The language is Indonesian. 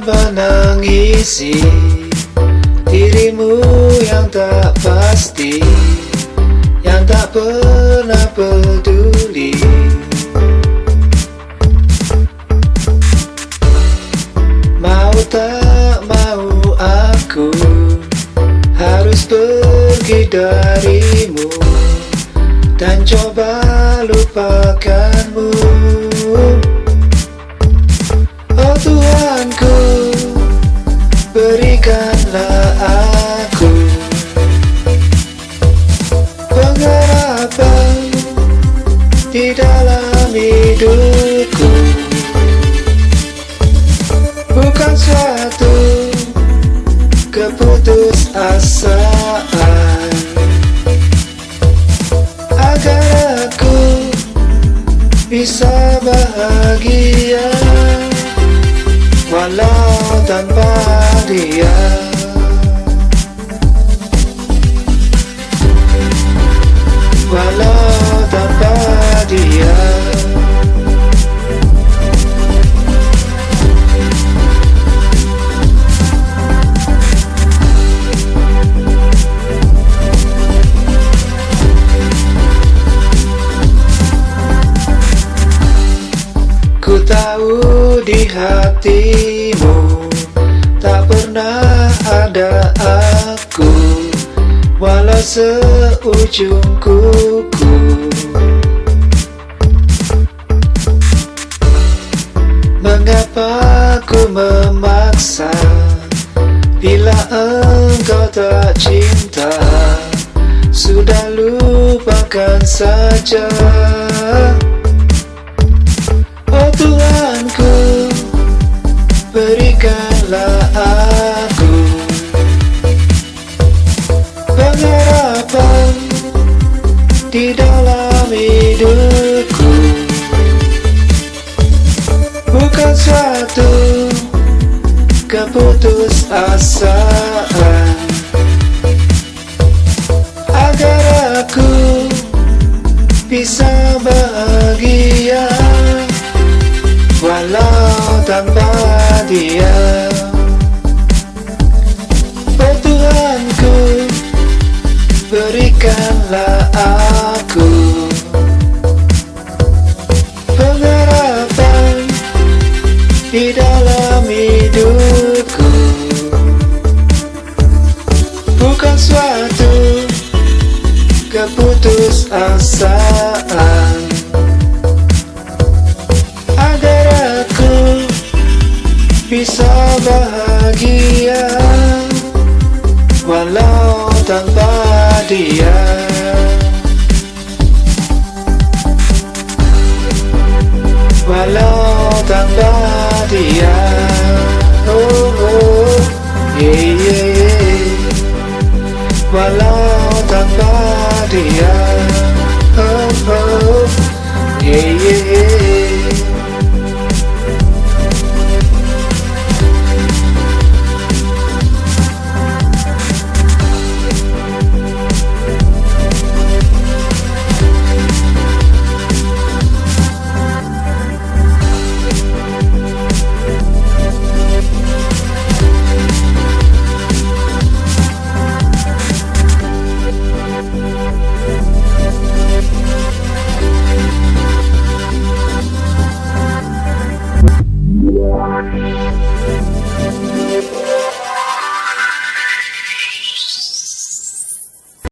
menangisi Dirimu yang tak pasti Yang tak pernah peduli. Mau tak mau aku Harus pergi darimu Dan coba lupakanmu hidupku Bukan suatu keputusasaan. Agar aku bisa bahagia Walau tanpa dia tahu di hatimu Tak pernah ada aku. Walau seujung kuku. Mengapa ku memaksa? Bila engkau tak cinta Sudah lupakan saja Di dalam hidupku. Bukan suatu Keputusasaan. Agar aku Bisa bahagia Walau tanpa dia. Tuhanku Berikanlah aku Di dalam hidupku. Bukan suatu Keputusasaan